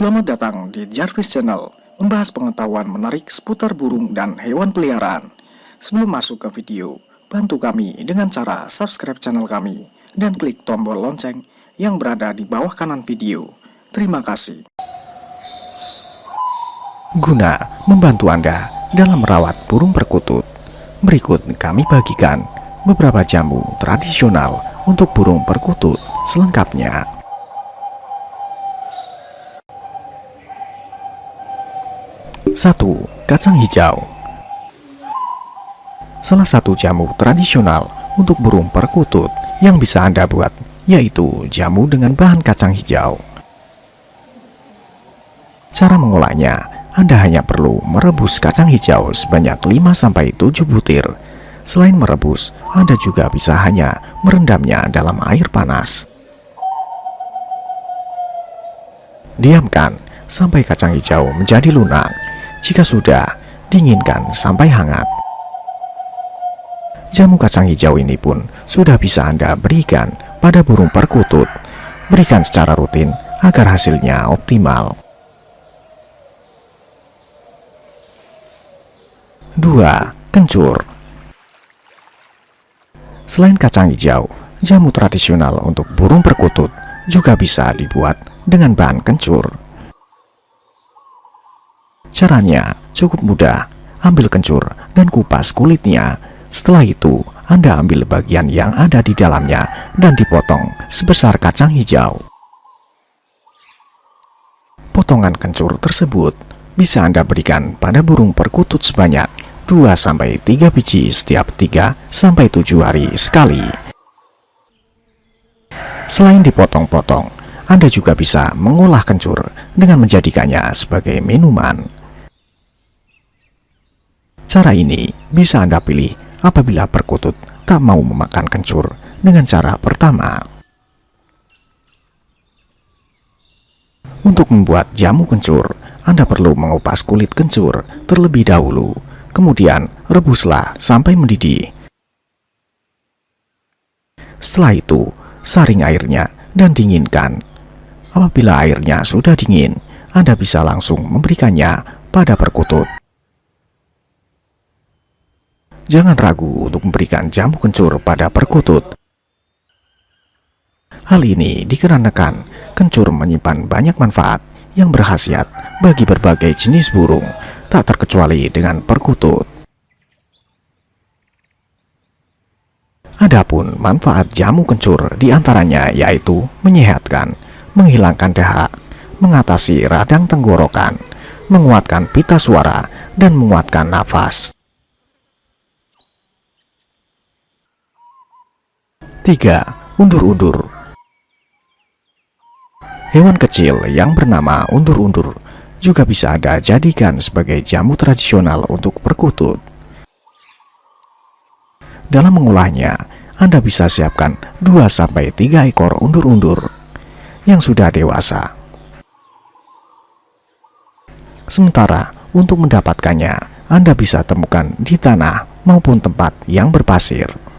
Selamat datang di Jarvis Channel, membahas pengetahuan menarik seputar burung dan hewan peliharaan. Sebelum masuk ke video, bantu kami dengan cara subscribe channel kami dan klik tombol lonceng yang berada di bawah kanan video. Terima kasih. Guna membantu Anda dalam merawat burung perkutut, berikut kami bagikan beberapa jamu tradisional untuk burung perkutut selengkapnya. 1. Kacang hijau Salah satu jamu tradisional untuk burung perkutut yang bisa Anda buat yaitu jamu dengan bahan kacang hijau. Cara mengolahnya, Anda hanya perlu merebus kacang hijau sebanyak 5-7 butir. Selain merebus, Anda juga bisa hanya merendamnya dalam air panas. Diamkan sampai kacang hijau menjadi lunak jika sudah, dinginkan sampai hangat. Jamu kacang hijau ini pun sudah bisa Anda berikan pada burung perkutut. Berikan secara rutin agar hasilnya optimal. 2. Kencur Selain kacang hijau, jamu tradisional untuk burung perkutut juga bisa dibuat dengan bahan kencur. Caranya cukup mudah. Ambil kencur dan kupas kulitnya. Setelah itu, Anda ambil bagian yang ada di dalamnya dan dipotong sebesar kacang hijau. Potongan kencur tersebut bisa Anda berikan pada burung perkutut sebanyak 2-3 biji setiap 3-7 hari sekali. Selain dipotong-potong, Anda juga bisa mengolah kencur dengan menjadikannya sebagai minuman. Cara ini bisa Anda pilih apabila perkutut tak mau memakan kencur dengan cara pertama. Untuk membuat jamu kencur, Anda perlu mengupas kulit kencur terlebih dahulu, kemudian rebuslah sampai mendidih. Setelah itu, saring airnya dan dinginkan. Apabila airnya sudah dingin, Anda bisa langsung memberikannya pada perkutut. Jangan ragu untuk memberikan jamu kencur pada perkutut. Hal ini dikarenakan kencur menyimpan banyak manfaat yang berhasiat bagi berbagai jenis burung, tak terkecuali dengan perkutut. Adapun manfaat jamu kencur di antaranya yaitu menyehatkan, menghilangkan dahak, mengatasi radang tenggorokan, menguatkan pita suara, dan menguatkan nafas. 3. Undur-undur Hewan kecil yang bernama undur-undur juga bisa Anda jadikan sebagai jamu tradisional untuk perkutut. Dalam mengolahnya, Anda bisa siapkan 2-3 ekor undur-undur yang sudah dewasa. Sementara untuk mendapatkannya, Anda bisa temukan di tanah maupun tempat yang berpasir.